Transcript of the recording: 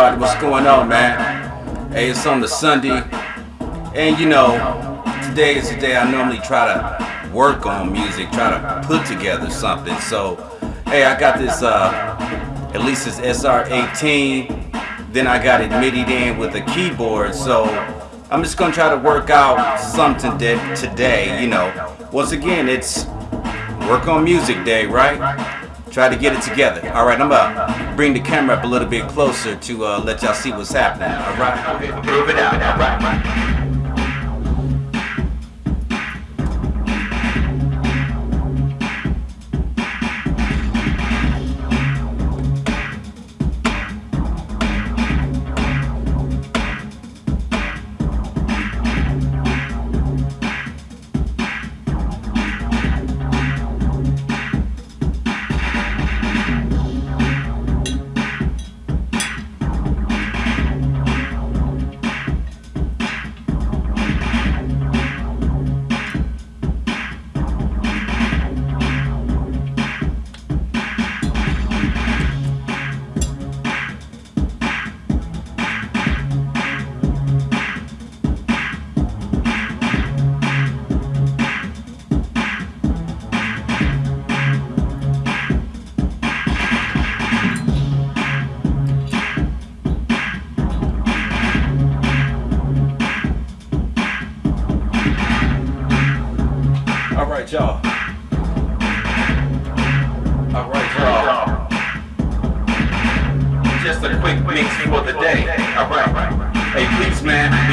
everybody? What's going on, man? Hey, it's on the Sunday, and you know, today is the day I normally try to work on music, try to put together something. So, hey, I got this, uh, at least this SR18. Then I got it in with a keyboard. So, I'm just gonna try to work out something today. You know, once again, it's work on music day, right? Try to get it together. All right, I'm gonna bring the camera up a little bit closer to uh, let y'all see what's happening. All right, move it out. All right. Y'all. All right, y'all. Just a quick mix for the day. All right. Hey, please, man.